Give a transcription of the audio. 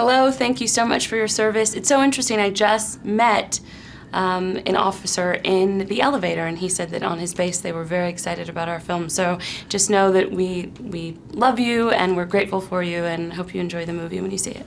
Hello, thank you so much for your service. It's so interesting. I just met um, an officer in the elevator, and he said that on his base they were very excited about our film. So just know that we we love you and we're grateful for you, and hope you enjoy the movie when you see it.